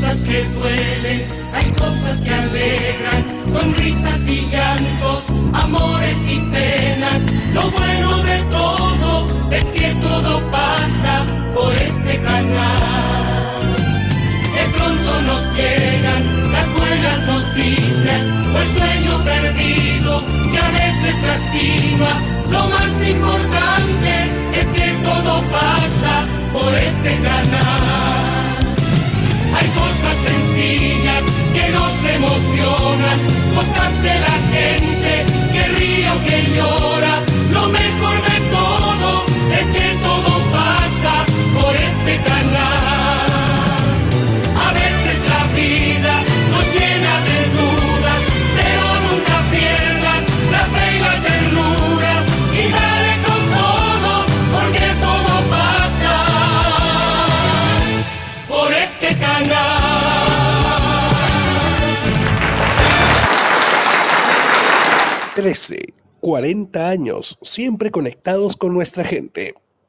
cosas que duelen, hay cosas que alegran, sonrisas y llantos, amores y penas. Lo bueno de todo es que todo pasa por este canal. De pronto nos llegan las buenas noticias o el sueño perdido que a veces lastima. Lo más importante es que todo pasa cosas de la gente que ríe o que llora. Lo mejor de todo es que todo pasa por este canal. A veces la vida nos llena de dudas, pero nunca pierdas la fe y la ternura y dale con todo, porque todo pasa por este canal. 13, 40 años, siempre conectados con nuestra gente.